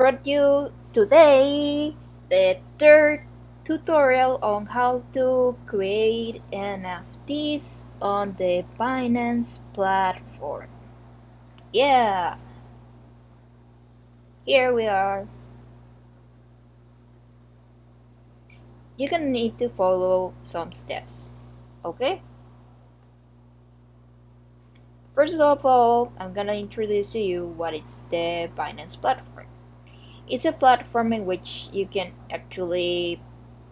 brought you today the third tutorial on how to create NFTs on the Binance platform. Yeah, here we are. You're gonna need to follow some steps, okay? First of all, I'm gonna introduce to you what is the Binance platform. It's a platform in which you can actually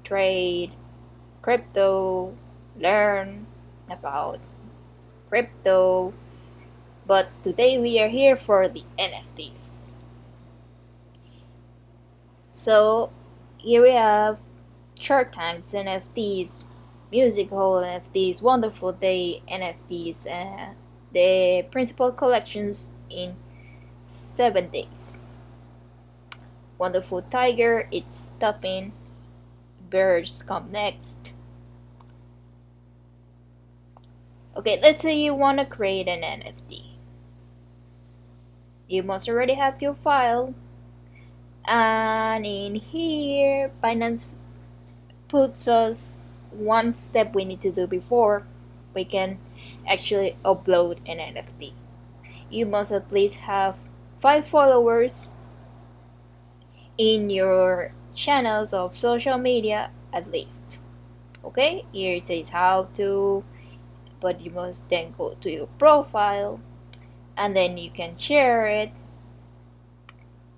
trade crypto, learn about crypto, but today we are here for the NFTs. So here we have Shark Tank's NFTs, Music Hole NFTs, Wonderful Day NFTs, and the principal collections in 7 days. Wonderful Tiger, it's stopping. Birds come next. Okay, let's say you want to create an NFT. You must already have your file. And in here, Binance puts us one step we need to do before we can actually upload an NFT. You must at least have five followers in your channels of social media at least. Okay, here it says how to, but you must then go to your profile and then you can share it.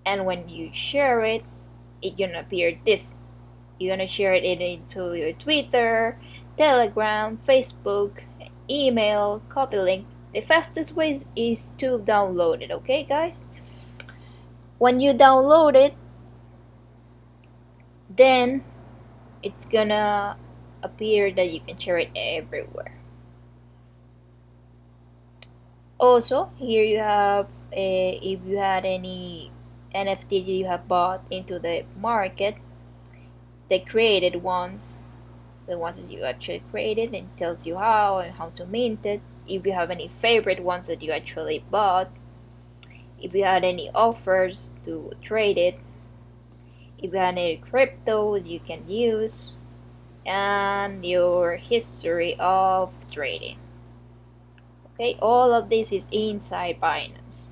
And when you share it, it's gonna appear this you're gonna share it into your Twitter, Telegram, Facebook, email, copy link. The fastest way is to download it, okay guys? When you download it, then it's gonna appear that you can share it everywhere. Also, here you have a, if you had any NFT that you have bought into the market, the created ones. The ones that you actually created and tells you how and how to mint it. If you have any favorite ones that you actually bought. If you had any offers to trade it if you had any crypto you can use and your history of trading. Okay all of this is inside Binance.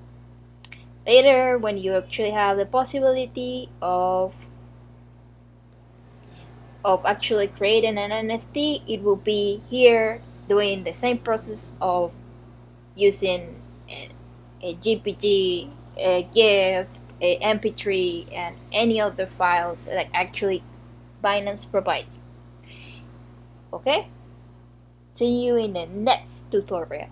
Later when you actually have the possibility of of actually creating an NFT, it will be here doing the same process of using a, a JPG, a GIF, a MP3, and any other files that actually Binance provide you. Okay? See you in the next tutorial.